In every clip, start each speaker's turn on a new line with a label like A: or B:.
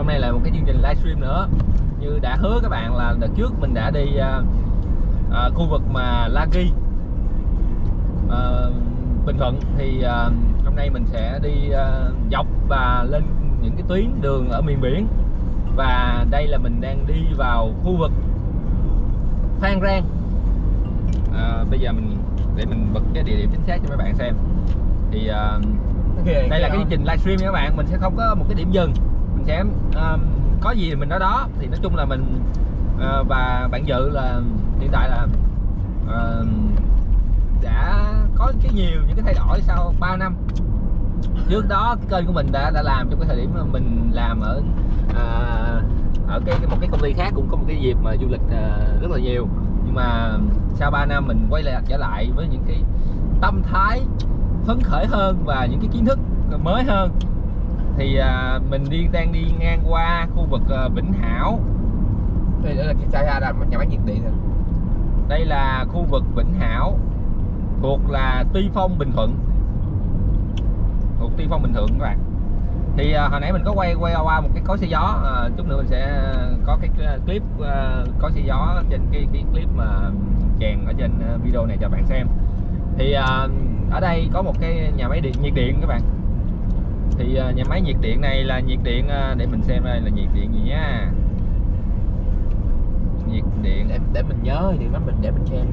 A: hôm nay là một cái chương trình livestream nữa. Như đã hứa các bạn là đợt trước mình đã đi à, à, khu vực mà La Ghi. À, Bình Thuận thì à, hôm nay mình sẽ đi à, dọc và lên những cái tuyến đường ở miền biển. Và đây là mình đang đi vào khu vực Phan Rang. À, bây giờ mình để mình bật cái địa điểm chính xác cho mấy bạn xem. Thì à, đây là cái chương trình livestream nha các bạn. Mình sẽ không có một cái điểm dừng mình sẽ um, có gì thì mình nói đó. Thì nói chung là mình uh, và bạn dự là hiện tại là uh, đã có cái nhiều những cái thay đổi sau 3 năm. Trước đó cái kênh của mình đã đã làm trong cái thời điểm mà mình làm ở uh, ở cái một cái công ty khác cũng có một cái dịp mà du lịch uh, rất là nhiều. Nhưng mà sau 3 năm mình quay lại trở lại với những cái tâm thái phấn khởi hơn và những cái kiến thức mới hơn thì à, mình đi đang đi ngang qua khu vực à, Vĩnh Hảo.
B: Đây là cái xa là nhà máy nhiệt điện rồi
A: đây là khu vực Vĩnh Hảo thuộc là Tuy Phong Bình Thuận. Thuộc Tuy Phong Bình Thuận các bạn. Thì à, hồi nãy mình có quay quay qua một cái cối xe gió à, chút nữa mình sẽ có cái clip à, cối xe gió trên cái, cái clip mà chèn ở trên video này cho bạn xem. Thì à, ở đây có một cái nhà máy điện nhiệt điện các bạn thì à, nhà máy nhiệt điện này là nhiệt điện à, để mình xem đây là nhiệt điện gì nha. Nhiệt điện.
B: Để để mình nhớ thì mình để mình xem.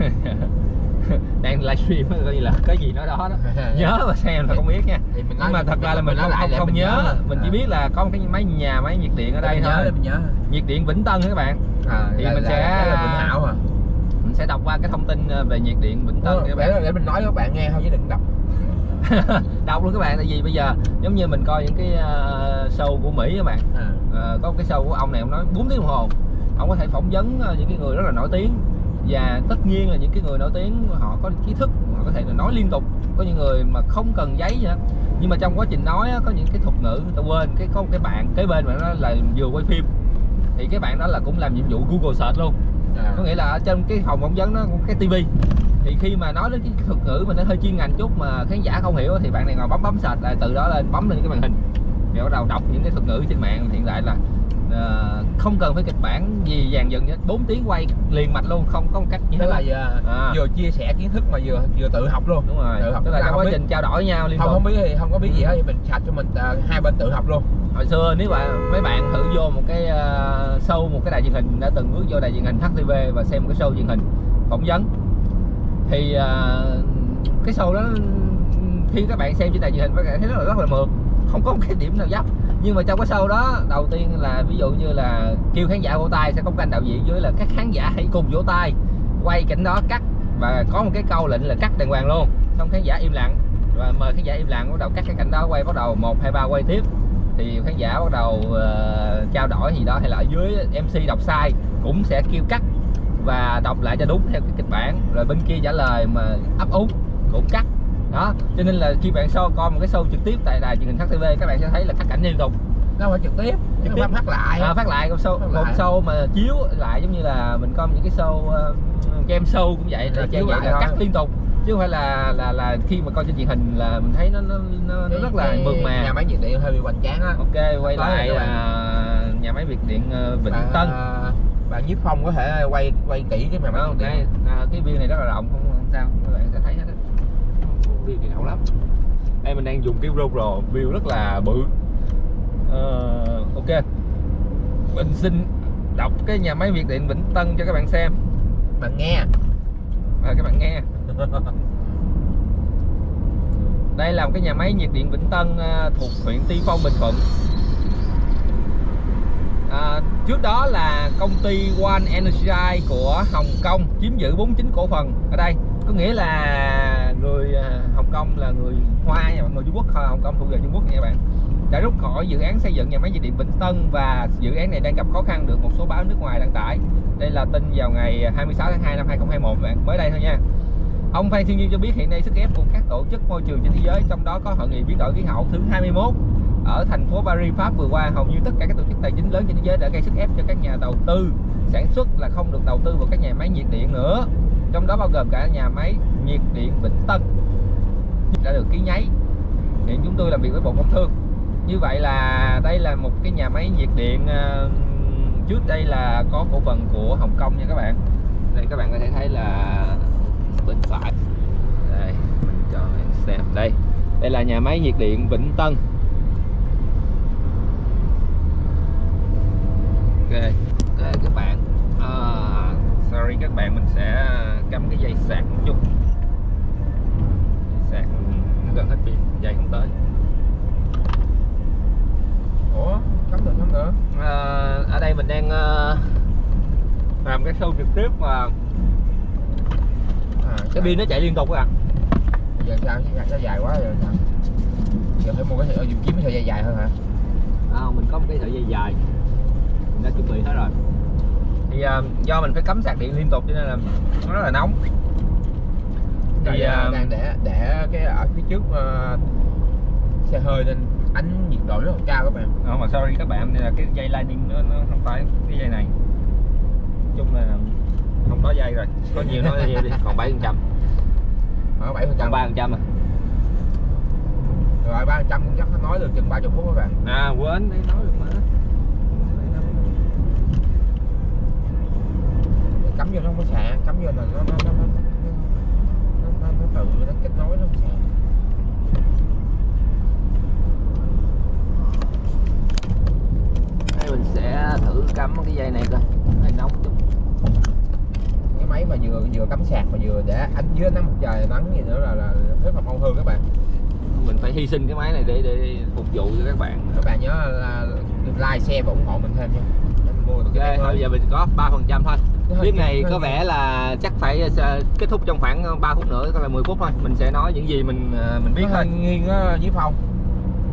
A: Đang livestream coi như là có gì nói đó đó. Nhớ và xem là không biết nha.
B: thì mình
A: nhưng mà thật ra là mình không, không, không nhớ. mình chỉ biết là có một cái máy nhà máy nhiệt điện ở đây thôi.
B: nhớ, mình nhớ.
A: nhiệt điện Vĩnh Tân các bạn.
B: À,
A: thì
B: là,
A: mình
B: là,
A: sẽ
B: là Vĩnh Hảo à.
A: mình sẽ đọc qua cái thông tin ờ, về nhiệt điện Vĩnh Tân
B: các bạn. để mình nói các bạn nghe thôi chứ đừng đọc
A: đọc luôn các bạn tại vì bây giờ giống như mình coi những cái uh, show của Mỹ các bạn. À. uh, có cái show của ông này ông nói 4 tiếng đồng hồ. Ông có thể phỏng vấn uh, những cái người rất là nổi tiếng. Và tất nhiên là những cái người nổi tiếng họ có trí thức họ có thể là nói liên tục. Có những người mà không cần giấy gì hết. Nhưng mà trong quá trình nói có những cái thuật ngữ người ta quên. Cái có một cái bạn kế bên mà nó là vừa quay phim. Thì cái bạn đó là cũng làm nhiệm vụ Google search luôn. À. có nghĩa là ở trên cái phòng phỏng vấn nó có cái tivi thì khi mà nói đến cái thuật ngữ mà nó hơi chuyên ngành chút mà khán giả không hiểu thì bạn này ngồi bấm bấm sạch lại từ đó lên bấm lên cái màn hình. Thì bắt đầu đọc những cái thuật ngữ trên mạng hiện tại là uh, không cần phải kịch bản gì dàn dựng hết 4 tiếng quay liền mạch luôn không có một cách
B: như thế là vừa, à. vừa chia sẻ kiến thức mà vừa vừa tự học luôn.
A: Đúng rồi. Tự học. Tức là trong quá trình trao đổi nhau liên
B: không không biết thì không có biết gì hết thì mình sạch cho mình uh, hai bên tự học luôn.
A: Hồi xưa nếu mà mấy bạn thử vô một cái uh, show một cái đài truyền hình đã từng bước vô đài truyền hình HTV và xem một cái show truyền hình phỏng vấn thì uh, cái show đó khi các bạn xem trên đài truyền hình các bạn thấy rất là rất là mượt. Không có một cái điểm nào dấp. Nhưng mà trong cái show đó đầu tiên là ví dụ như là kêu khán giả vỗ tay sẽ có canh đạo diễn với là các khán giả hãy cùng vỗ tay quay cảnh đó cắt. Và có một cái câu lệnh là cắt đàng hoàng luôn. Xong khán giả im lặng. Và mời khán giả im lặng bắt đầu cắt cái cảnh đó quay bắt đầu một hai ba quay tiếp. Thì khán giả bắt đầu uh, trao đổi gì đó hay là ở dưới mc đọc sai cũng sẽ kêu cắt và đọc lại cho đúng theo cái kịch bản. Rồi bên kia trả lời mà ấp úng cũng cắt. Đó cho nên là khi bạn show coi một cái show trực tiếp tại đài truyền hình HTV các bạn sẽ thấy là cắt cảnh liên tục.
B: Đâu phải trực tiếp trực tiếp. phát lại.
A: À, phát lại một show phát một show mà chiếu lại giống như là mình coi những cái show uh, game show cũng vậy là chiếu vậy là cắt liên tục. Chứ không phải là là là khi mà coi trên truyền hình là mình thấy nó nó, nó, nó rất là mượt mà.
B: nhà máy nhiệt điện hơi bị hoành tráng á.
A: Ok quay lại là nhà máy nhiệt điện uh, Vĩnh Tân
B: bạn nhiếp phong có thể quay quay kỹ cái mà
A: không, đây à, cái view này rất là rộng không, không sao các bạn sẽ thấy hết view này rộng lắm. Đây mình đang dùng cái GoPro view rất là bự. Uh, ok. Mình xin đọc cái nhà máy nhiệt điện Vĩnh Tân cho các bạn xem.
B: Bạn nghe.
A: À, các bạn nghe. Đây là một cái nhà máy nhiệt điện Vĩnh Tân uh, thuộc huyện Tuy Phong Bình Thuận à, trước đó là công ty One Energy của Hồng Kông chiếm giữ 49 cổ phần ở đây. Có nghĩa là người à, Hồng Kông là người Hoa nha mọi người Trung Quốc Hồng Kông thuộc về Trung Quốc nha bạn. Đã rút khỏi dự án xây dựng nhà máy nhiệt điện Vĩnh Tân và dự án này đang gặp khó khăn được một số báo nước ngoài đăng tải. Đây là tin vào ngày 26 tháng 2 năm 2021 bạn mới đây thôi nha. Ông Phan Thiên Nhiên cho biết hiện nay sức ép của các tổ chức môi trường trên thế giới trong đó có hội nghị biến đổi khí hậu thứ 21 ở thành phố Paris, Pháp vừa qua, hầu như tất cả các tổ chức tài chính lớn trên thế giới đã gây sức ép cho các nhà đầu tư. Sản xuất là không được đầu tư vào các nhà máy nhiệt điện nữa. Trong đó bao gồm cả nhà máy nhiệt điện Vĩnh Tân đã được ký nháy. Hiện chúng tôi làm việc với Bộ Công Thương. Như vậy là đây là một cái nhà máy nhiệt điện ờ, trước đây là có cổ phần của Hồng Kông nha các bạn. Đây các bạn có thể thấy là bên phải. Đây, mình cho bạn xem đây. Đây là nhà máy nhiệt điện Vĩnh Tân ok ok các bạn à, sorry các bạn mình sẽ cắm cái dây sạc một chút. Sạc nó gần hết pin dây không tới.
B: Ủa cắm được cắm được
A: à, ở đây mình đang ờ, làm cái show trực tiếp mà.
B: À,
A: cái pin nó chạy liên tục các bạn.
B: Giờ sao? Cái nó dài quá giờ sao? Giờ phải mua cái sợi dùng kiếm cái sợi dây dài hơn hả?
A: À, mình có một cái sợi dây dài. Mình đã chuẩn bị hết rồi thì à, do mình phải cắm sạc điện liên tục cho nên là nó rất là nóng. Thì
B: thì
A: à,
B: đang để để cái ở phía trước ờ, xe hơi nên ánh nhiệt độ rất là cao các bạn.
A: Không mà sorry các bạn đây là cái dây lightning nó, nó không phải cái dây này. Nói chung là không có dây rồi có nhiều nó đi. Còn 7 phần trăm.
B: Ở bảy phần
A: còn
B: trăm
A: 3 phần trăm à?
B: Rồi ba phần trăm cũng chắc nó nói được chừng ba chục phút các bạn.
A: À quên đây nói được mà
B: cắm vô nó không có sạc cắm vô là nó nó nó nó nó, nó, nó tự nó kết nối nó không sạc
A: đây mình sẽ thử cắm cái dây này coi hơi nóng chút.
B: Cái máy mà vừa vừa cắm sạc mà vừa để ánh dưới nắng mặt trời nắng gì nữa là là rất là mau hư các bạn.
A: Mình phải hy sinh cái máy này để để phục vụ cho các bạn.
B: Các bạn nhớ là like share và ủng hộ mình thêm nha. Mình mua được cái
A: thôi giờ mình có 3 phần trăm thôi clip này có vẻ là chắc phải ờ, kết thúc trong khoảng 3 phút nữa có là 10 phút thôi. Mình sẽ nói những gì mình ờ, mình biết thôi.
B: nghiêng á, với phong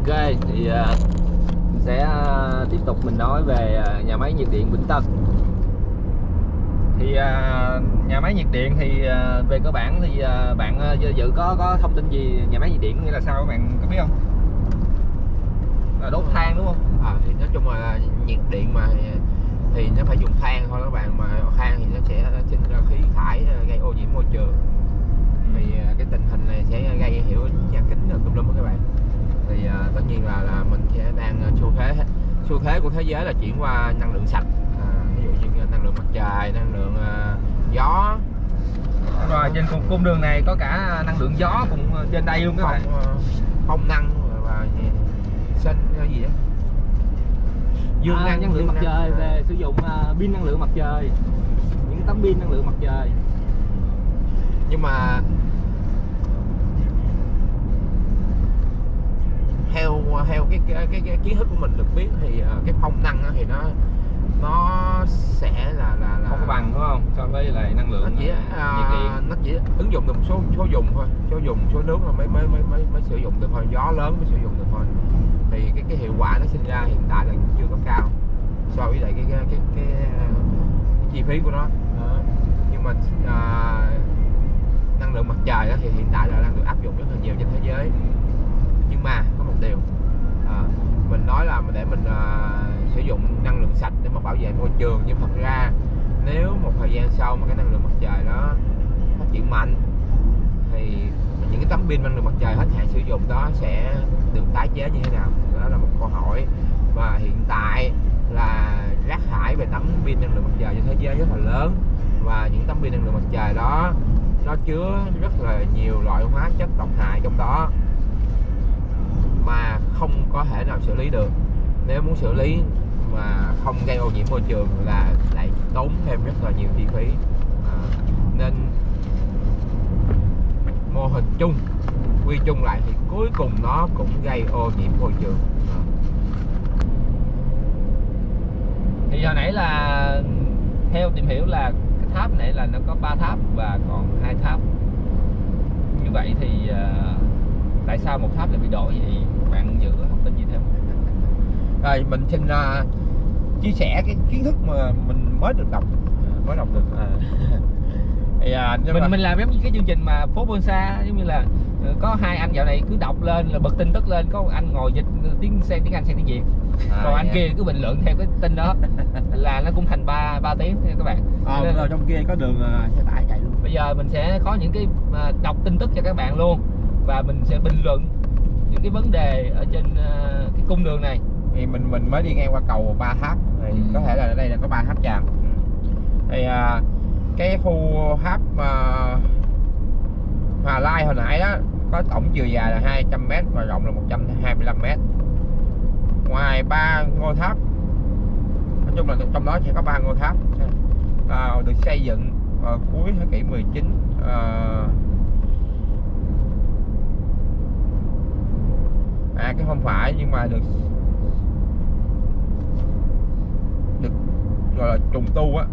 A: ok thì ờ, mình sẽ ờ, tiếp tục mình nói về ờ, nhà máy nhiệt điện Vĩnh Tân. Thì ờ, nhà máy nhiệt điện thì ờ, về cơ bản thì ờ, bạn ờ, dự- có có thông tin gì nhà máy nhiệt điện nghĩa là sao các bạn có biết không? Là đốt than đúng không?
B: À, thì nói chung là nhiệt điện mà thì, nó phải dùng than thôi các bạn mà than thì nó sẽ sinh ra khí thải ờ, gây ô nhiễm môi trường. Thì à, cái tình hình này sẽ gây hiệu ứng nhà kính tùm lum các bạn. Thì à, tất nhiên là là mình sẽ đang xu thế xu thế của thế giới là chuyển qua năng lượng sạch. À, ví dụ như năng lượng mặt trời năng lượng à, gió.
A: Rồi trên cung, cung đường này có cả năng lượng gió cùng ờ, trên đây luôn các bạn.
B: phong năng và sinh gì đó dương
A: à,
B: năng
A: năng lượng mặt
B: năng,
A: trời
B: à.
A: về sử dụng à, pin năng lượng mặt trời những tấm pin năng lượng mặt trời
B: nhưng mà theo theo cái cái, cái, cái kiến thức của mình được biết thì ờ, cái phong năng thì nó sẽ là là là
A: không có bằng đúng không so với lại năng
B: nó
A: lượng
B: chỉ
A: à,
B: à, nó chỉ ứng dụng được một số số dùng thôi. Số dùng số nước là mới mới mới mới, mới sử dụng được thôi. Gió lớn mới sử dụng được thôi. Thì cái cái hiệu quả nó sinh ra hiện tại là chưa có cao so với lại cái cái cái, cái, à, cái chi phí của nó. Đó. nhưng mà à, năng lượng mặt trời đó thì hiện tại là đang được áp dụng rất là nhiều trên thế giới. Nhưng mà có một điều à, mình nói là để mình à, sử dụng năng lượng sạch để mà bảo vệ môi trường nhưng thật ra nếu một thời gian sau mà cái năng lượng mặt trời đó phát triển mạnh, thì những cái tấm pin năng lượng mặt trời hết hạn sử dụng đó sẽ được tái chế như thế nào? Đó là một câu hỏi. Và hiện tại là rác thải về tấm pin năng lượng mặt trời trên thế giới rất là lớn. Và những tấm pin năng lượng mặt trời đó, nó chứa rất là nhiều loại hóa chất độc hại trong đó mà không có thể nào xử lý được. Nếu muốn xử lý mà không gây ô nhiễm môi trường là tốn thêm rất là nhiều chi phí. À, nên mô hình chung quy chung lại thì cuối cùng nó cũng gây ô nhiễm môi trường. À.
A: thì hồi nãy là theo tìm hiểu là cái tháp này là nó có 3 tháp và còn hai tháp. Như vậy thì à, tại sao một tháp lại bị đổ vậy? Bạn dự có thông tin gì thêm.
B: Rồi mình xin uh, chia sẻ cái kiến thức mà mình mới được đọc mới đọc được.
A: À.
B: thì à,
A: mình
B: mà-
A: mình làm giống như cái chương trình mà phố Bonsa giống như là ờ, có hai anh dạo này cứ đọc lên là bật tin tức lên có anh ngồi dịch tiếng sang tiếng Anh sang tiếng Việt.
B: À,
A: còn anh
B: dạ.
A: kia cứ bình luận theo cái tin đó là nó cũng thành ba ba tiếng nha các bạn.
B: Ờ,
A: Nên-
B: rồi trong kia có đường à, xe tải chạy luôn.
A: Bây giờ mình sẽ có những cái à, đọc tin tức cho các bạn luôn và mình sẽ bình luận những cái vấn đề ở trên ờ, cái cung đường này
B: thì mình mình mới đi ngang qua cầu ba tháp thì
A: Ừ.
B: có thể là ở đây là có ba tháp tràm Ừ. thì à, cái khu tháp à, Hòa Lai hồi nãy đó có tổng chiều dài là 200 m và rộng là 125 m ngoài ba ngôi tháp nói chung là trong đó sẽ có ba ngôi tháp à, được xây dựng vào cuối thế kỷ 19 à, à cái không phải nhưng mà được được gọi là trùng tu á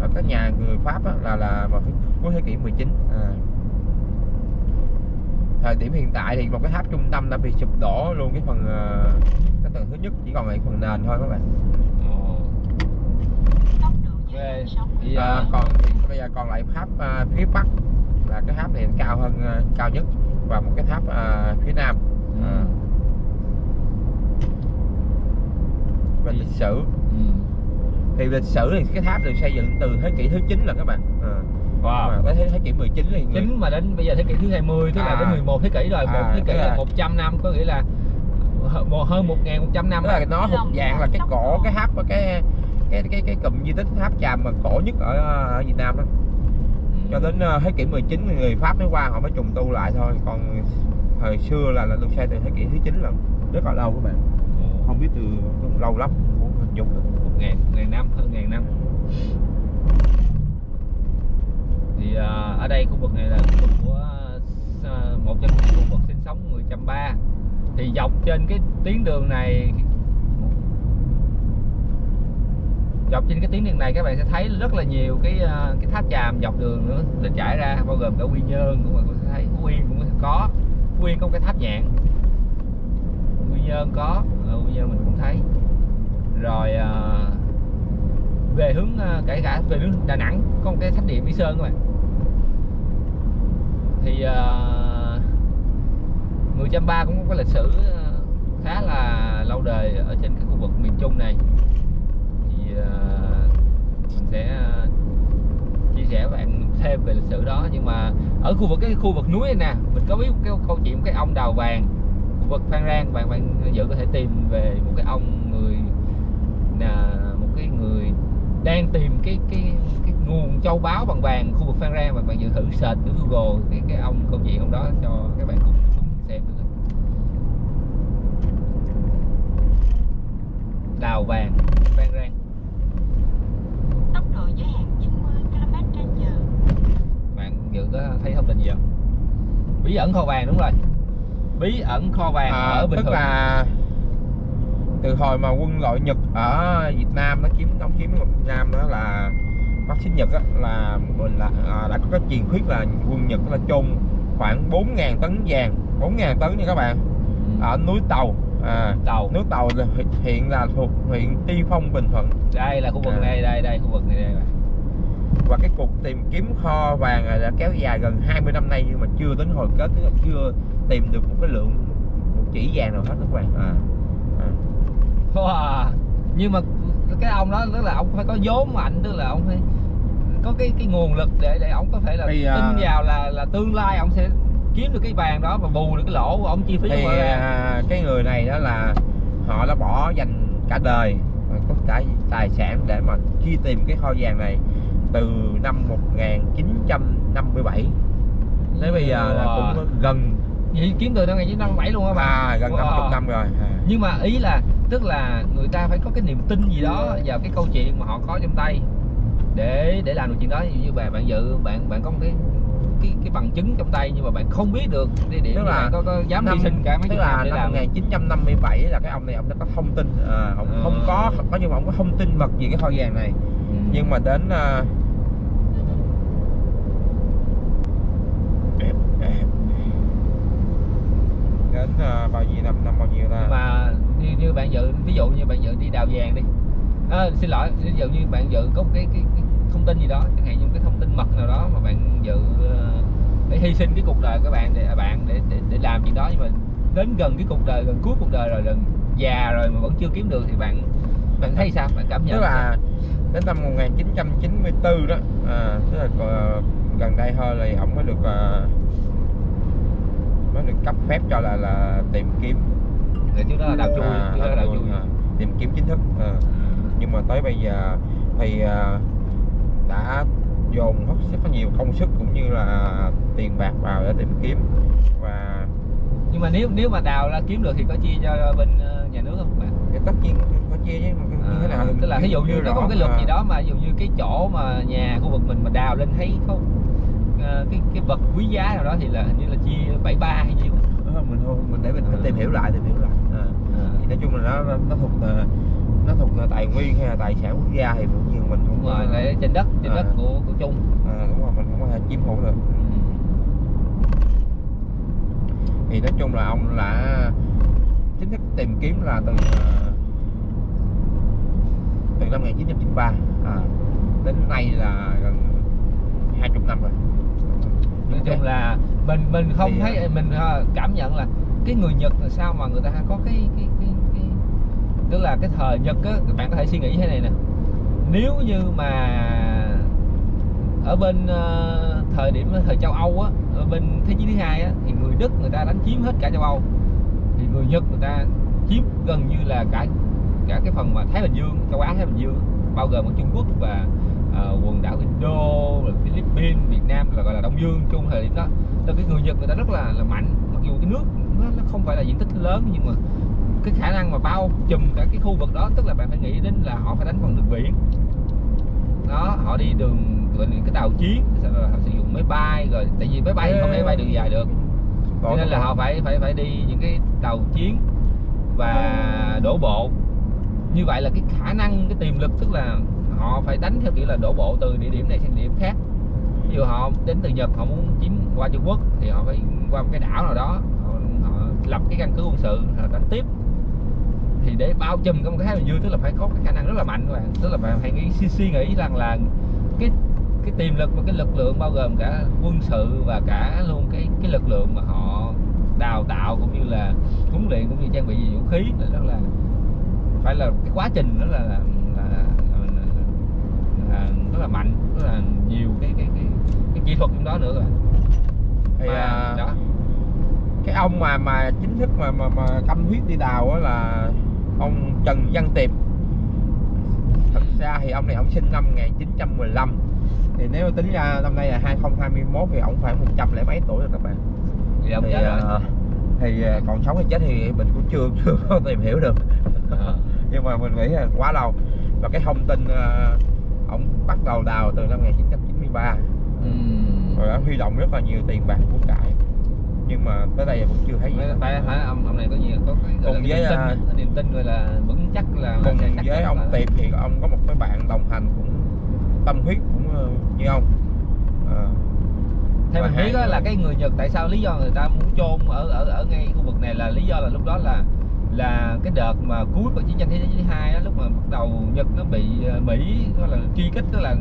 B: ở các nhà người Pháp á, là là vào cuối thế kỷ 19 à. thời điểm hiện tại thì một cái tháp trung tâm đã bị sụp đổ luôn cái phần ờ, cái tầng thứ nhất chỉ còn lại phần nền thôi các bạn
A: Ồ.
C: tốc độ giới
A: Về
C: hạn 60
A: thì
B: à, còn bây giờ còn lại tháp à, phía bắc là cái tháp này cao hơn à, cao nhất và một cái tháp à, phía nam à, về lịch sử
A: ừ.
B: Thì lịch sử thì cái tháp được xây dựng từ thế kỷ thứ 9 là các bạn. À.
A: wow.
B: Mà tới thế, thế kỷ 19 thì người,
A: chính mà đến bây giờ thế kỷ thứ 20 tức là
B: À.
A: đến 11 thế kỷ rồi một
B: À,
A: thế kỷ là
B: là-
A: 100 năm có nghĩa là hơn 1.100 năm
B: tức là nó thuộc dạng là cái cổ cái tháp cái cái cái cái cụm di tích tháp tràm mà cổ nhất ở, ở Việt Nam đó.
A: Ừ.
B: cho đến ờ, thế kỷ 19 thì người Pháp mới qua họ mới trùng tu lại thôi. Còn thời xưa là là được xây từ thế kỷ thứ 9 lần rất là lâu các bạn. Không biết từ lâu lắm muốn hình dung được
A: ngàn ngàn năm hơn ngàn năm. Thì à, ở đây khu vực này là khu vực của à, một trong những khu vực sinh sống người Chăm Ba. Thì dọc trên cái tuyến đường này dọc trên cái tuyến đường này các bạn sẽ thấy rất là nhiều cái à, cái tháp chàm dọc đường nữa được trải ra bao gồm cả Quy Nhơn cũng bạn sẽ thấy Phú Yên cũng có Phú Yên có cái tháp nhạn Quy Nhơn có ở Quy Nhơn mình cũng thấy rồi à, về hướng à, kể cả về hướng Đà Nẵng có một cái tháp điện Mỹ Sơn các bạn. Thì à, người Chăm Ba cũng có cái lịch sử à, khá là lâu đời ở trên cái khu vực miền Trung này. Thì à, mình sẽ à, chia sẻ với bạn thêm về lịch sử đó. Nhưng mà ở khu vực cái khu vực núi này nè mình có biết cái câu chuyện cái ông đào vàng khu vực Phan Rang. Bạn bạn dự có thể tìm về một cái ông người là một cái người đang tìm cái cái cái nguồn châu báu bằng vàng khu vực Phan Rang và bạn dự thử search từ Google cái cái ông câu chuyện ông đó cho các bạn cùng xem thử. Đào vàng Phan Rang.
C: Tốc độ giới hạn 90 km/h
A: bạn dự có thấy thông tin gì không? Bí ẩn kho vàng đúng rồi. Bí ẩn kho vàng
B: à,
A: ở Bình
B: tức
A: Thuận.
B: là từ hồi mà quân đội Nhật ở Việt Nam nó chiếm đóng chiếm Việt Nam đó là phát xít Nhật á, là mình là à, đã có cái truyền thuyết là quân Nhật là chôn khoảng 4.000 tấn vàng. 4.000 tấn nha các bạn.
A: Ừ.
B: ở núi Tàu. À,
A: đầu
B: núi Tàu là hiện- là thuộc huyện Tuy Phong Bình Thuận.
A: Đây là khu vực
B: À.
A: này đây đây khu vực này đây
B: và cái cuộc tìm kiếm kho vàng này đã kéo dài gần 20 năm nay nhưng mà chưa đến hồi kết tức là chưa tìm được một cái lượng một chỉ vàng nào hết các bạn. À.
A: Wow. nhưng mà cái ông đó tức là ông phải có vốn mạnh tức là ông phải có cái cái nguồn lực để để ông có thể là
B: Thì,
A: tin
B: à,
A: vào là là tương lai ông sẽ kiếm được cái vàng đó và bù được cái lỗ của ông chi phí
B: thì à, cái người này đó là họ đã bỏ dành cả đời tất cả tài sản để mà truy tìm cái kho vàng này từ năm 1957 tới bây giờ là
A: Wow.
B: cũng gần
A: vậy kiếm từ năm 1957 luôn á bạn
B: à, gần
A: Wow.
B: 50 năm rồi à.
A: nhưng mà ý là tức là người ta phải có cái niềm tin gì đó vào cái câu chuyện mà họ có trong tay để để làm được chuyện đó như bạn bạn dự bạn bạn có một cái cái cái bằng chứng trong tay nhưng mà bạn không biết được địa điểm
B: Tức là
A: bạn có, có dám
B: năm-
A: hy sinh cả mấy
B: tức là
A: năm
B: năm
A: làm
B: 1957 là cái ông này ông đã có thông tin à, ông
A: Ờ.
B: không có có nhưng mà ông có thông tin mật về cái kho vàng này
A: Ừ.
B: nhưng mà đến à, đến à, bao nhiêu năm năm bao nhiêu ta?
A: Nhưng mà như, như bạn dự ví dụ như bạn dự đi đào vàng đi. À, xin lỗi ví dụ như bạn dự có một cái, cái, cái thông tin gì đó chẳng hạn như một cái thông tin mật nào đó mà bạn dự ờ, để hy sinh cái cuộc đời của bạn để bạn để, để để làm chuyện đó nhưng mà đến gần cái cuộc đời gần cuối cuộc đời rồi gần già rồi mà vẫn chưa kiếm được thì bạn bạn thấy sao? Bạn cảm nhận
B: tức là đến năm 1994 đó à, tức là ờ, gần đây thôi là ông mới được à, mới được cấp phép cho là là tìm kiếm.
A: Để trước đó là đào chui
B: à,
A: trước đó là đào chui.
B: à, tìm kiếm chính thức à. nhưng mà tới bây giờ thì à, đã dồn rất là nhiều công sức cũng như là tiền bạc vào để tìm kiếm. Và
A: nhưng mà nếu nếu mà đào ra kiếm được thì có chia cho bên ờ, nhà nước không bạn?
B: Cái tất nhiên có chia chứ mà như thế nào
A: À,
B: thì
A: tức là ví dụ như nó có một cái luật
B: rõ
A: gì đó mà ví dụ như cái chỗ mà nhà khu vực mình mà đào lên thấy có ờ, cái cái vật quý giá nào đó thì là hình như là chia 73 hay gì đó.
B: Ờ, mình thôi mình để mình phải
A: Ừ.
B: tìm hiểu lại tìm hiểu lại à. thì nói chung là nó nó, thuộc ờ, nó thuộc là tài nguyên hay là tài sản quốc gia thì cũng như mình không
A: đúng rồi cái trên đất trên
B: À.
A: đất của của chung
B: à, đúng rồi mình không có chiếm hữu được thì nói chung là ông đã chính thức tìm kiếm là từ ờ, từ năm 1993 à, đến nay là gần 20 năm rồi
A: nói chung là mình mình không
B: Thì,
A: thấy mình ờ, cảm nhận là cái người Nhật là sao mà người ta có cái cái cái, cái tức là cái thời Nhật á bạn có thể suy nghĩ thế này nè. Nếu như mà ở bên ờ, thời điểm thời châu Âu á ở bên thế chiến thứ hai á thì người Đức người ta đánh chiếm hết cả châu Âu. Thì người Nhật người ta chiếm gần như là cả cả cái phần mà Thái Bình Dương châu Á Thái Bình Dương bao gồm có Trung Quốc và Ờ, quần đảo Indo rồi Philippines Việt Nam là gọi là Đông Dương chung thời điểm đó. Là cái người Nhật người ta rất là là mạnh. Mặc dù cái nước nó, nó không phải là diện tích lớn nhưng mà cái khả năng mà bao trùm cả cái khu vực đó tức là bạn phải nghĩ đến là họ phải đánh bằng đường biển. Đó họ đi đường những cái tàu chiến họ sử dụng máy bay rồi tại vì máy bay thì không thể bay đường dài được. Cho nên là họ phải phải phải đi những cái tàu chiến và đổ bộ. Như vậy là cái khả năng cái tiềm lực tức là họ phải đánh theo kiểu là đổ bộ từ địa điểm này sang địa điểm khác. Ví dụ họ đến từ Nhật họ muốn chiếm qua Trung Quốc thì họ phải qua một cái đảo nào đó họ, họ lập cái căn cứ quân sự họ đánh tiếp. Thì để bao trùm cái một cái Thái Bình Dương tức là phải có cái khả năng rất là mạnh các bạn. Tức là bạn phải nghĩ suy, suy nghĩ rằng là cái cái tiềm lực và cái lực lượng bao gồm cả quân sự và cả luôn cái cái lực lượng mà họ đào tạo cũng như là huấn luyện cũng như trang bị vũ khí là rất là phải là cái quá trình đó là là, là, rất là mạnh rất là nhiều cái cái cái, cái kỹ thuật trong đó nữa rồi.
B: Thì,
A: mà
B: à,
A: đó.
B: cái ông mà mà chính thức mà mà, mà tâm huyết đi đào á là ông Trần Văn Tiệp. Thật ra thì ông này ông sinh năm 1915 thì nếu tính ra năm nay là 2021 thì ông khoảng 100 lẻ mấy tuổi rồi các bạn.
A: Thì ông
B: thì,
A: chết rồi.
B: à, thì à, còn sống hay chết thì mình cũng chưa chưa có tìm hiểu được.
A: Ờ.
B: nhưng mà mình nghĩ là quá lâu. Và cái thông tin à, ông bắt đầu đào từ năm 1993
A: Ừm.
B: rồi đã huy động rất là nhiều tiền bạc của cải. Nhưng mà tới đây vẫn chưa thấy gì.
A: Phải- phải ông ông này có nhiều có cái
B: Cùng với,
A: niềm tin,
B: à,
A: niềm tin gọi là vững chắc là
B: cùng
A: chắc
B: với ông
A: là-
B: Tiệp thì ông có một cái bạn đồng hành cũng tâm huyết cũng ờ, như ông. Ờ,
A: theo mình biết là cái người Nhật tại sao lý do người ta muốn chôn ở ở ở ngay khu vực này là lý do là lúc đó là là cái đợt mà cuối của chiến tranh thế giới thứ hai á, lúc mà bắt đầu Nhật nó bị ờ, Mỹ gọi là truy kích tức là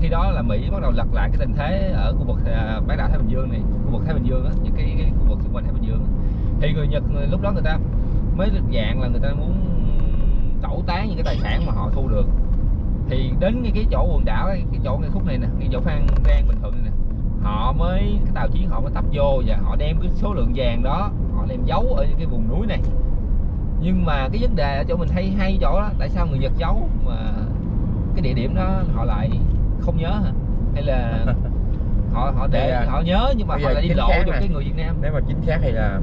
A: khi đó là Mỹ bắt đầu lật lại cái tình thế ở khu vực à, bán đảo Thái Bình Dương này khu vực Thái Bình Dương á những cái, cái khu vực xung quanh Thái Bình Dương thì người Nhật lúc đó người ta mới được dạng là người ta muốn tẩu tán những cái tài sản mà họ thu được. Thì đến cái chỗ quần đảo cái chỗ cái khúc này nè cái chỗ Phan Rang Bình Thuận này nè họ mới cái tàu chiến họ mới tấp vô và họ đem cái số lượng vàng đó họ đem giấu ở những cái vùng núi này nhưng mà cái vấn đề ở chỗ mình hay hay chỗ đó tại sao người Nhật giấu mà cái địa điểm đó họ lại không nhớ hả? Hay là họ họ để
B: giờ-
A: họ nhớ nhưng mà họ lại đi
B: chính
A: lộ
B: xác
A: cho cái người Việt Nam?
B: Nếu mà chính xác thì là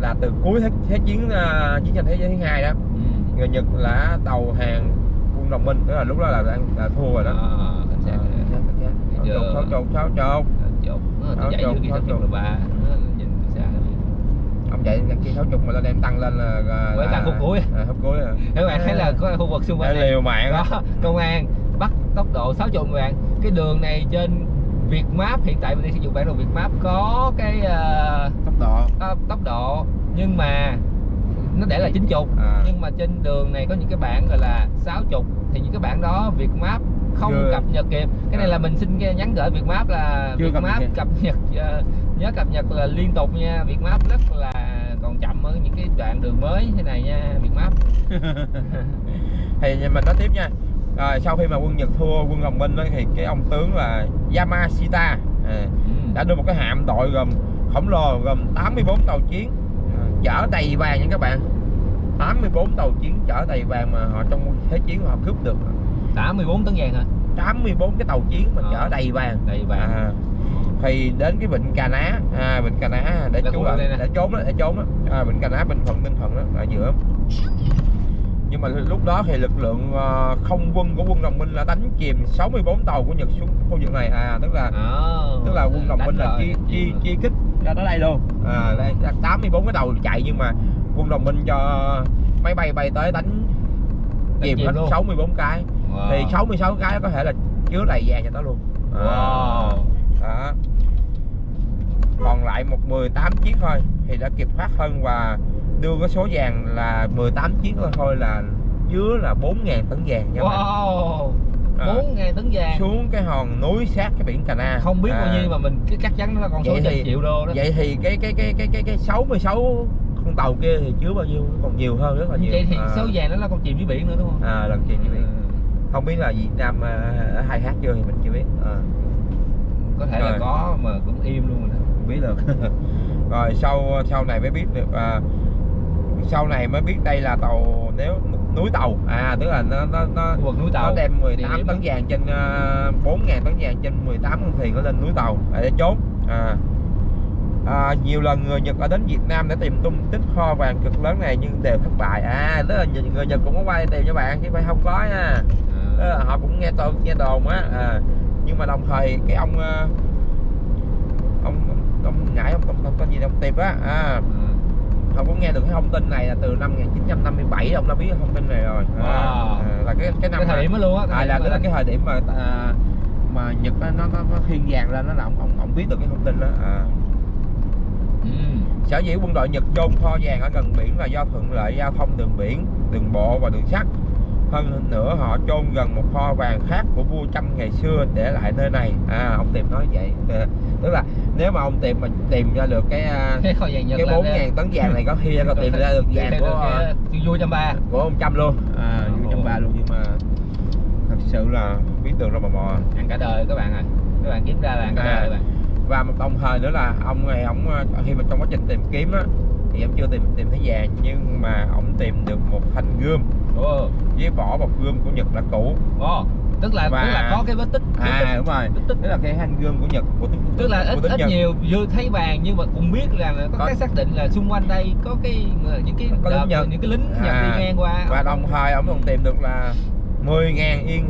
B: là từ cuối thế, thế chiến ờ, chiến tranh thế giới thứ hai đó.
A: Ừ.
B: người Nhật là đầu hàng quân đồng minh tức là lúc đó là đang là thua rồi đó.
A: À, cảnh sát
B: Ờ, chính xác, chính xác.
A: Bây giờ-
B: Sáu chục sáu chục
A: chột nó
B: Áo
A: chạy
B: chột,
A: dưới kia
B: áo
A: sáu chục
B: chột.
A: là ba. nó nhìn từ xa
B: ông chạy kia sáu chục mà lên đem tăng lên là, là
A: Với tăng khúc cuối.
B: à, khúc cuối à.
A: các bạn thấy là có khu vực xung quanh này
B: liều mạng đó
A: có công an bắt tốc độ 60 các bạn cái đường này trên Việt Map hiện tại mình đang sử dụng bản đồ Việt Map có cái ờ,
B: tốc độ
A: tốc, tốc độ nhưng mà nó để là 90
B: À.
A: nhưng mà trên đường này có những cái bản gọi là 60 thì những cái bản đó Việt Map không
B: Chưa.
A: cập nhật kịp cái này
B: À.
A: là mình xin nhắn gửi Việt Map là
B: Chưa
A: Việt
B: cập
A: Map
B: kịp.
A: cập nhật ờ, nhớ cập nhật là liên tục nha Việt Map rất là còn chậm ở những cái đoạn đường mới thế này nha Việt Map
B: thì mình nói tiếp nha. Rồi sau khi mà quân Nhật thua quân đồng minh đó, thì cái ông tướng là Yamashita à,
A: ừ.
B: đã đưa một cái hạm đội gồm khổng lồ gồm 84 tàu chiến à, chở đầy vàng nha các bạn. 84 tàu chiến chở đầy vàng mà họ trong thế chiến họ cướp được.
A: 84 tấn vàng hả?
B: 84 cái tàu chiến mà
A: Ờ.
B: chở đầy vàng.
A: Đầy vàng.
B: À, thì đến cái vịnh Cà Ná à, vịnh Cà Ná để
A: Là
B: trú
A: nè.
B: để trốn đó để trốn đó. À, vịnh Cà Ná Bình Thuận Ninh Thuận đó ở giữa. Nhưng mà lúc đó thì lực lượng ờ, không quân của quân đồng minh là đánh chìm 64 tàu của Nhật xuống khu vực này. À tức là
A: Ờ,
B: tức là quân đồng minh là chi chi chi kích ra tới đây luôn. À đây là 84 cái tàu chạy nhưng mà quân đồng minh cho máy bay bay tới đánh chìm hết
A: luôn.
B: 64 cái.
A: Wow.
B: thì 66 cái có thể là chứa đầy vàng cho nó luôn. À,
A: Wow.
B: Đó. Còn lại một 18 chiếc thôi thì đã kịp thoát thân và đưa cái số vàng là 18 chiếc thôi là chứa là 4.000 tấn vàng nha bạn.
A: Wow.
B: À.
A: 4 ngàn tấn vàng.
B: Xuống cái hòn núi sát cái biển Cà Na
A: không biết bao
B: À,
A: nhiêu mà mình cứ chắc chắn nó là con số
B: thì-
A: triệu đô đó.
B: vậy thì cái cái cái cái cái cái 66 con tàu kia thì chứa bao nhiêu? Còn nhiều hơn rất là nhiều.
A: vậy thì
B: à,
A: số vàng đó là con chìm dưới biển nữa đúng không?
B: À, lần chìm dưới biển. Không biết là Việt Nam à, ở khai thác chưa thì mình chưa biết. À,
A: có thể là
B: Rồi.
A: có mà cũng im luôn rồi đó.
B: Không biết được. Rồi sau sau này mới biết được à, sau này mới biết đây là tàu nếu núi tàu. À tức là nó nó nó
A: vực núi tàu.
B: nó đem
A: địa
B: 18
A: điểm
B: tấn vàng trên uh, 4 ngàn tấn vàng trên 18 con thuyền nó lên núi tàu. Để trốn à, à, nhiều lần người Nhật ở đến Việt Nam để tìm tung tích kho vàng cực lớn này nhưng đều thất bại. À tức là người Nhật cũng có qua đây tìm cho bạn chứ phải không có nha. Là họ cũng nghe tôi nghe đồn á. À, nhưng mà đồng thời cái ông ờ, ông ông, ngại ông ông, tên gì ông tiệp á à, ông cũng nghe được cái thông tin này là từ năm 1957 ông đã biết thông tin này rồi à,
A: Wow.
B: à, là cái cái năm
A: cái thời điểm đó luôn á
B: à, là cái là cái thời điểm mà à, mà Nhật nó nó, nó thiên vàng lên nó là ông, ông ông biết được cái thông tin đó à.
A: ừ.
B: sở dĩ quân đội Nhật chôn kho vàng ở gần biển là do thuận lợi giao thông đường biển đường bộ và đường sắt hơn nữa họ chôn gần một kho vàng khác của vua Trâm ngày xưa để lại nơi này. À ông tìm nói vậy. Tức là nếu mà ông tìm mà tìm ra được cái à,
A: cái kho vàng nhật
B: cái bốn ngàn tấn vàng này có khi có tìm ra được vàng của
A: được vua trăm ba.
B: của ông Trâm luôn. À vua Trâm ba luôn. Nhưng mà thật sự là biết đường đâu mà mò.
A: Ăn cả đời các bạn à các bạn kiếm ra là ăn cả
B: À.
A: đời các bạn.
B: và một đồng thời nữa là ông này ông ờ, khi mà trong quá trình tìm kiếm á thì em chưa tìm tìm thấy vàng nhưng mà ông tìm được một thanh gươm
A: Ồ,
B: với vỏ bọc gươm của Nhật là cũ.
A: Ồ, tức là
B: Và-
A: tức là có cái vết tích vết
B: à
A: tích,
B: đúng rồi.
A: Vết tích.
B: Tức là cái thanh gươm của Nhật của tức,
A: tức là ít ít
B: Nhật.
A: nhiều vừa thấy vàng nhưng mà cũng biết là có,
B: Có-
A: cái xác định là xung quanh đây có cái những cái
B: Có lính
A: đợt-
B: Nhật.
A: những cái lính Nhật
B: À,
A: đi ngang qua.
B: và đồng thời ông còn tìm được là 10.000 yên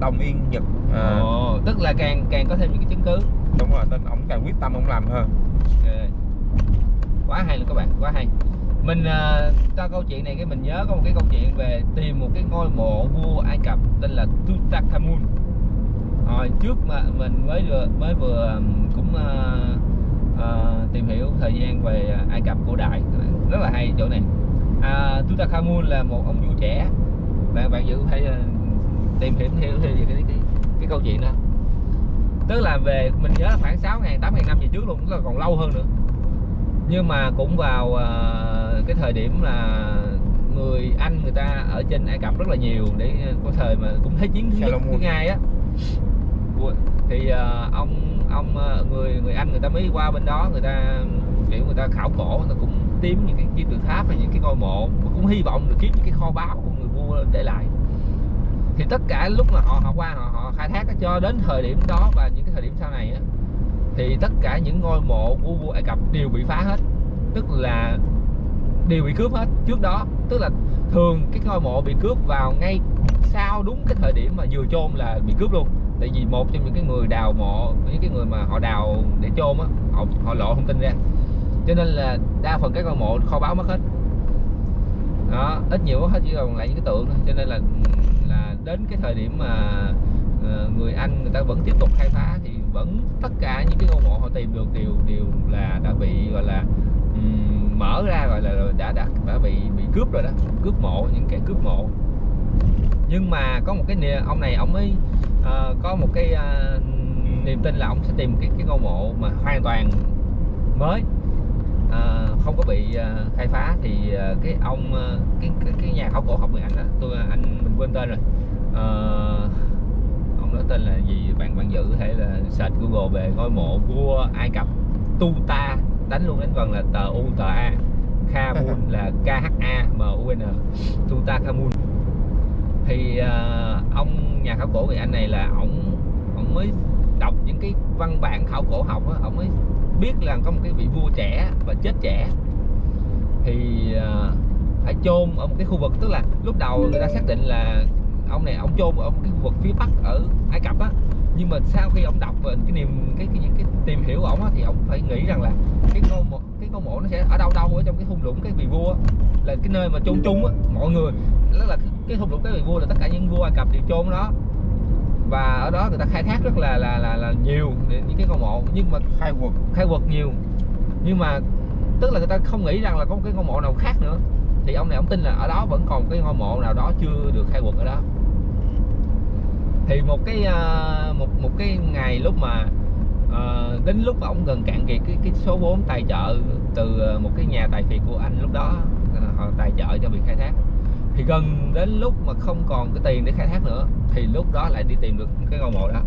B: đồng yên Nhật. À,
A: Ồ, tức là càng càng có thêm những cái chứng cứ.
B: Đúng rồi nên ông càng quyết tâm ông làm hơn.
A: Ok. quá hay luôn các bạn quá hay mình uh, câu chuyện này cái mình nhớ có một cái câu chuyện về tìm một cái ngôi mộ vua Ai Cập tên là Tutankhamun. Hồi trước mà mình mới vừa mới vừa cũng ờ, ờ, tìm hiểu thời gian về Ai Cập cổ đại. Rất là hay chỗ này. À, Tutankhamun là một ông vua trẻ. Bạn bạn dự phải tìm hiểu theo theo về cái, cái cái câu chuyện đó. Tức là về mình nhớ là khoảng 6 ngàn 8 ngàn năm về trước luôn tức là còn lâu hơn nữa. Nhưng mà cũng vào uh, cái thời điểm là người Anh người ta ở trên Ai Cập rất là nhiều để có thời mà cũng thế chiến thứ thứ hai á. Thì ờ, ông ông ờ, người người Anh người ta mới qua bên đó người ta kiểu người ta khảo cổ người ta cũng tìm những cái kim tự tháp hay những cái ngôi mộ cũng hy vọng được kiếm những cái kho báu của người vua để lại. Thì tất cả lúc mà họ họ qua họ, họ khai thác cho đến thời điểm đó và những cái thời điểm sau này á thì tất cả những ngôi mộ của vua Ai Cập đều bị phá hết. Tức là đều bị cướp hết trước đó. Tức là thường cái ngôi mộ bị cướp vào ngay sau đúng cái thời điểm mà vừa chôn là bị cướp luôn. Tại vì một trong những cái người đào mộ, những cái người mà họ đào để chôn á, họ họ lộ thông tin ra. Cho nên là đa phần các ngôi mộ kho báu mất hết. Đó, ít nhiều mất hết chỉ còn lại những cái tượng thôi. Cho nên là là đến cái thời điểm mà ờ, người Anh người ta vẫn tiếp tục khai phá thì vẫn tất cả những cái ngôi mộ họ tìm được đều đều là đã bị, gọi là mở ra gọi là đã đã đã bị bị cướp rồi đó cướp mộ những kẻ cướp mộ. Nhưng mà có một cái ông này ông ấy uh, có một cái uh, niềm tin là ông sẽ tìm cái cái ngôi mộ mà hoàn toàn mới. Ờ, không có bị uh, khai phá thì uh, cái ông uh, cái, cái cái nhà khảo cổ học người Anh đó tôi anh mình quên tên rồi. Ờ, ông đó tên là gì? Bạn bạn giữ hay là search Google về ngôi mộ vua Ai Cập Tuta đánh luôn đánh vần là tờ U tờ A Kamun là K H A M U N. Tuta Kamun thì à, ông nhà khảo cổ người anh này là ổng ổng mới đọc những cái văn bản khảo cổ học á ổng mới biết là có một cái vị vua trẻ và chết trẻ. Thì à, phải chôn ở một cái khu vực tức là lúc đầu người ta xác định là ông này ông chôn ở một cái khu vực phía bắc ở Ai Cập á nhưng mà sau khi ông đọc về cái niềm cái cái, cái tìm hiểu á thì ông phải nghĩ rằng là cái ngôi mộ cái ngôi mộ nó sẽ ở đâu đâu ở trong cái thung lũng cái vị vua là cái nơi mà chôn chung á mọi người đó là cái, cái thung lũng cái vị vua là tất cả những vua Ai Cập đều chôn đó. Và ở đó người ta khai thác rất là là là, là nhiều để những cái ngôi mộ nhưng mà
B: khai quật.
A: khai quật nhiều. Nhưng mà tức là người ta không nghĩ rằng là có một cái ngôi mộ nào khác nữa. Thì ông này ông tin là ở đó vẫn còn cái ngôi mộ nào đó chưa được khai quật ở đó thì một cái à, một một cái ngày lúc mà à, đến lúc mà ông gần cạn kiệt cái cái số vốn tài trợ từ à, một cái nhà tài phiệt của anh lúc đó họ tài trợ cho việc khai thác. Thì gần đến lúc mà không còn cái tiền để khai thác nữa, thì lúc đó lại đi tìm được cái ngôi mộ đó.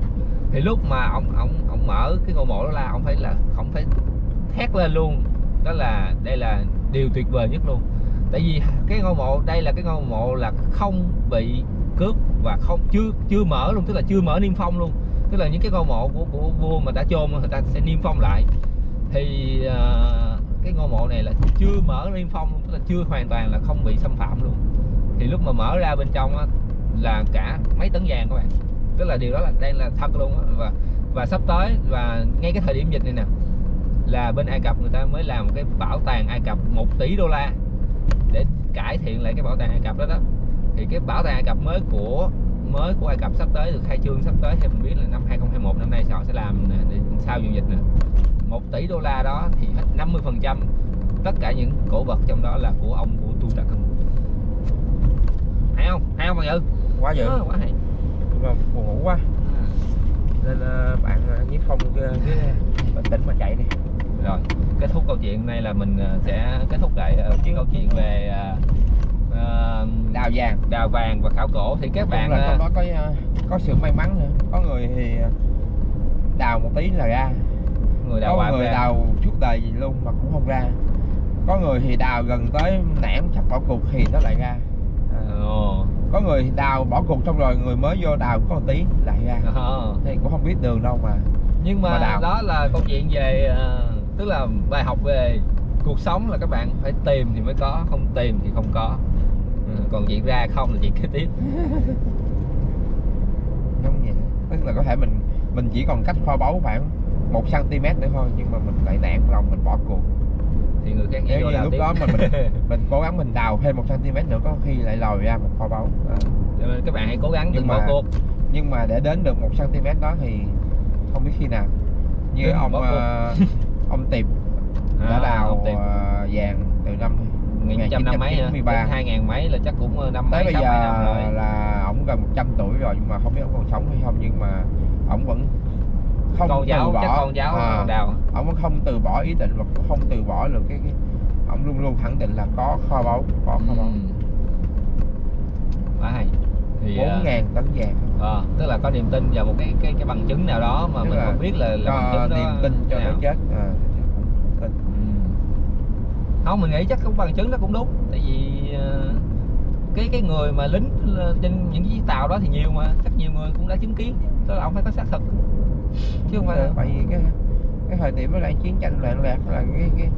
A: Thì lúc mà ông ông ông mở cái ngôi mộ đó là ông phải là, ông phải thét lên luôn. Đó là, đây là điều tuyệt vời nhất luôn tại vì cái ngôi mộ đây là cái ngôi mộ là không bị cướp và không chưa chưa mở luôn tức là chưa mở niêm phong luôn. Tức là những cái ngôi mộ của của vua mà đã chôn người ta sẽ niêm phong lại. Thì uh, cái ngôi mộ này là chưa mở niêm phong luôn tức là chưa hoàn toàn là không bị xâm phạm luôn. Thì lúc mà mở ra bên trong á, là cả mấy tấn vàng các bạn. Tức là điều đó là đang là thật luôn á. Và và sắp tới và ngay cái thời điểm dịch này nè là bên Ai Cập người ta mới làm cái bảo tàng Ai Cập 1 tỷ đô la để cải thiện lại cái bảo tàng Ai Cập đó đó. Thì cái bảo tàng Ai Cập mới của mới của Ai Cập sắp tới được khai trương sắp tới theo mình biết là năm 2021 năm nay họ sẽ làm để sau vụ dịch nè. 1 tỷ đô la đó thì hết 50 phần trăm tất cả những cổ vật trong đó là của ông của Tutankhamun hay không? Hay không bạn Dự
B: quá dữ.
A: Ờ, quá hay.
B: Nhưng mà buồn ngủ quá. Nên ờ, bạn uh, nhiếp không cái, cái bình tĩnh mà chạy đi
A: rồi kết thúc câu chuyện này là mình ờ, sẽ kết thúc lại ờ, cái câu chuyện về ờ,
B: đào vàng.
A: đào vàng và khảo cổ. Thì các bạn
B: là trong đó có có sự may mắn nữa. Có người thì đào một tí là ra.
A: Người đào
B: có người
A: ra.
B: đào suốt đời gì luôn mà cũng không ra. Có người thì đào gần tới nản sắp bỏ cuộc thì nó lại ra. À, có người đào bỏ cuộc xong rồi người mới vô đào có một tí lại ra.
A: Ờ.
B: thì cũng không biết đường đâu mà.
A: Nhưng mà,
B: Mà đào.
A: đó là câu chuyện về ờ, tức là bài học về cuộc sống là các bạn phải tìm thì mới có không tìm thì không có. Ừ, còn chuyện ra không là chuyện kế tiếp.
B: Không vậy. Tức là có thể mình mình chỉ còn cách kho báu khoảng một cm nữa thôi nhưng mà mình lại nản lòng mình bỏ cuộc.
A: Thì người khác vô đào
B: lúc
A: tiếp.
B: đó mà mình mình cố gắng mình đào thêm một cm nữa có khi lại lòi ra một kho báu. À.
A: cho nên các bạn hãy cố gắng
B: Nhưng
A: đừng bỏ
B: mà-
A: cuộc.
B: nhưng mà để đến được một cm đó thì không biết khi nào. Như
A: Đừng
B: ông ờ, ông tiệp đã
A: À,
B: đào
A: tìm.
B: ờ, vàng từ năm
A: nghìn trăm năm mấy hả
B: 1993.
A: Đến hai ngàn mấy là chắc cũng ờ, năm
B: tới
A: mấy
B: bây giờ
A: mấy năm rồi
B: là ổng gần 100 tuổi rồi nhưng mà không biết ổng còn sống hay không nhưng mà ổng vẫn không
A: con
B: từ
A: cháu
B: bỏ
A: con cháu
B: à,
A: đào
B: ổng vẫn không từ bỏ ý định và cũng không từ bỏ được cái, cái ổng luôn luôn khẳng định là có kho báu có kho báu
A: Ừ. quá hay thì
B: bốn
A: ờ,
B: ngàn tấn vàng
A: ờ, tức là có niềm tin vào một cái cái cái bằng chứng nào đó mà
B: Tức
A: mình không biết là, là bằng chứng
B: niềm tin cho tới chết. À.
A: Ừ. không mình nghĩ chắc cũng bằng chứng nó cũng đúng. Tại vì ờ, cái cái người mà lính ờ, trên những chiếc tàu đó thì nhiều mà. Chắc nhiều người cũng đã chứng kiến. Tức là ông phải có xác thực. Chứ không phải là
B: tại vì cái cái thời điểm đó là chiến tranh loạn lạc là cái cái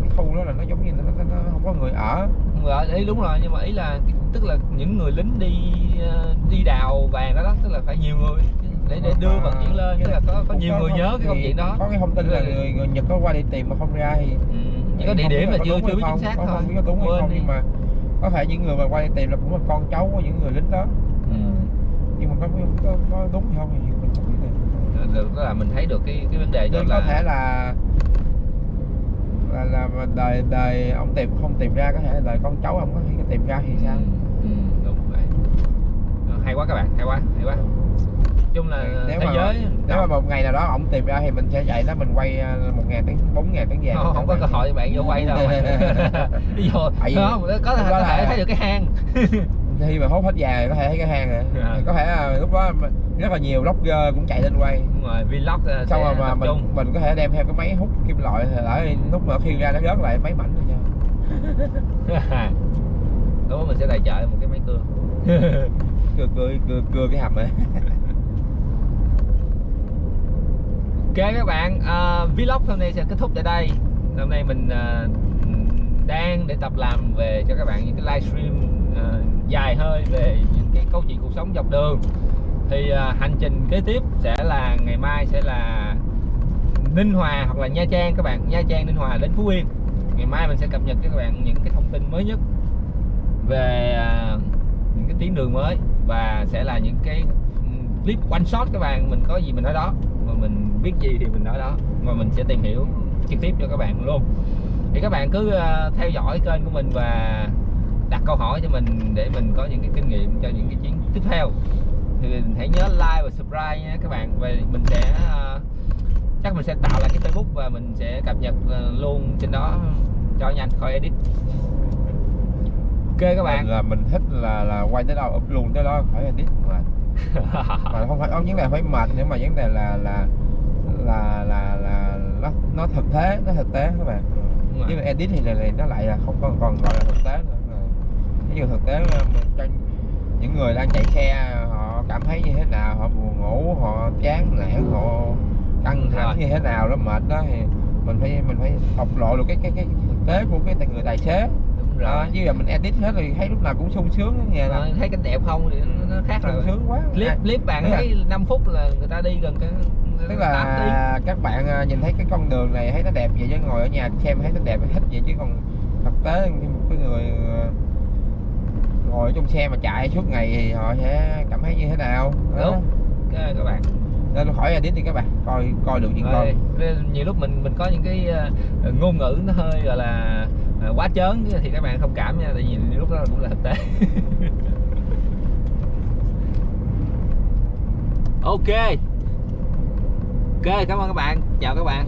B: cái khu đó là nó giống như nó, nó, nó không có người ở
A: Dạ, ý đúng rồi nhưng mà ý là tức là những người lính đi ờ, đi đào vàng đó, đó tức là phải nhiều người để để đưa vận chuyển lên tức là có có nhiều người nhớ cái
B: Thì
A: chuyện đó
B: có cái thông tin là
A: Ừ.
B: người, người Nhật có qua đi tìm mà không ra thì
A: ừ. chỉ có địa
B: không
A: điểm là chưa chưa biết chính
B: không,
A: xác thôi
B: không biết có đúng hay không nhưng mà có thể những người mà qua đi tìm là cũng là con cháu của những người lính đó
A: ừ.
B: nhưng mà có, có, có đúng hay không thì mình không biết được
A: tức là mình thấy được cái cái vấn đề đó
B: nên có
A: là
B: thể là là là đời đời ông tìm không tìm ra có thể đời con cháu ông có thể tìm ra thì sao?
A: Ừ, đúng vậy. Ờ, hay quá các bạn hay quá hay quá. Chung là
B: nếu
A: thế
B: mà
A: giới
B: nếu mà một ngày nào đó ông tìm ra thì mình sẽ chạy đó mình quay à, một ngàn tấn bốn ngàn tấn vàng
A: không, không có cơ hội bạn vô quay đâu. Không có có thể thấy được cái hang
B: khi mà hốt hết vàng có thể thấy cái hang rồi
A: À.
B: có thể là lúc đó rất là nhiều vlogger cũng chạy lên quay.
A: Đúng rồi vlog ờ,
B: xong rồi mà mình mình có thể đem theo cái máy hút kim loại lỡ lúc mà khiêng ra nó rớt lại máy mảnh rồi nha.
A: Đúng rồi, mình sẽ tài trợ một cái máy cưa.
B: Cưa cưa cưa cưa cái hầm ấy.
A: Ok các bạn, ờ, vlog hôm nay sẽ kết thúc tại đây. Hôm nay mình ờ, đang để tập làm về cho các bạn những cái livestream ờ, dài hơi về những cái câu chuyện cuộc sống dọc đường. Thì à, hành trình kế tiếp sẽ là ngày mai sẽ là Ninh Hòa hoặc là Nha Trang các bạn, Nha Trang Ninh Hòa đến Phú Yên. Ngày mai mình sẽ cập nhật cho các bạn những cái thông tin mới nhất về à, những cái tuyến đường mới và sẽ là những cái ừ, clip one shot các bạn. Mình có gì mình nói đó. Mà mình biết gì thì mình nói đó. Mà mình sẽ tìm hiểu trực tiếp cho các bạn luôn. Thì các bạn cứ à, theo dõi kênh của mình và đặt câu hỏi cho mình để mình có những cái kinh nghiệm cho những cái chuyến tiếp theo. Thì hãy nhớ like và subscribe nha các bạn. Và mình sẽ ờ, chắc mình sẽ tạo lại cái Facebook và mình sẽ cập nhật ờ, luôn trên đó cho nhanh khỏi edit. Ok các bạn.
B: Mình là mình thích là là quay tới đâu up luôn tới đó khỏi edit mà. Mà không phải không vấn đề phải mệt nữa mà vấn đề là là là là là nó nó thực tế nó thực tế các bạn. Chứ mà edit thì là, là nó lại là không còn còn gọi là thực tế nữa ví dụ thực tế là cho những người đang chạy xe họ cảm thấy như thế nào? Họ buồn ngủ họ chán nản họ căng thẳng như thế nào đó mệt đó thì mình phải mình phải bộc lộ được cái cái cái thực tế của cái người tài xế.
A: Đúng rồi.
B: chứ giờ mình edit hết thì thấy lúc nào cũng sung sướng
A: Rồi,
B: là
A: thấy cảnh đẹp không thì nó, nó khác
B: sung sướng quá.
A: Clip
B: À,
A: clip bạn
B: tức là-
A: thấy 5 phút là người ta đi gần cái
B: tức
A: 8 tiếng.
B: là các bạn à, nhìn thấy cái con đường này thấy nó đẹp vậy chứ ngồi ở nhà xem thấy nó đẹp thích vậy chứ còn thực tế khi một cái người à, ngồi trong xe mà chạy suốt ngày thì họ sẽ cảm thấy như thế nào? Đó.
A: Đúng. Ok, các bạn.
B: Nên khỏi edit đi các bạn coi coi được
A: rồi nên nhiều lúc mình mình có những cái ờ, ngôn ngữ nó hơi gọi là ờ, quá chớn thì các bạn thông cảm nha tại vì nhiều lúc đó cũng là thực tế. Ok. Ok cảm ơn các bạn. Chào các bạn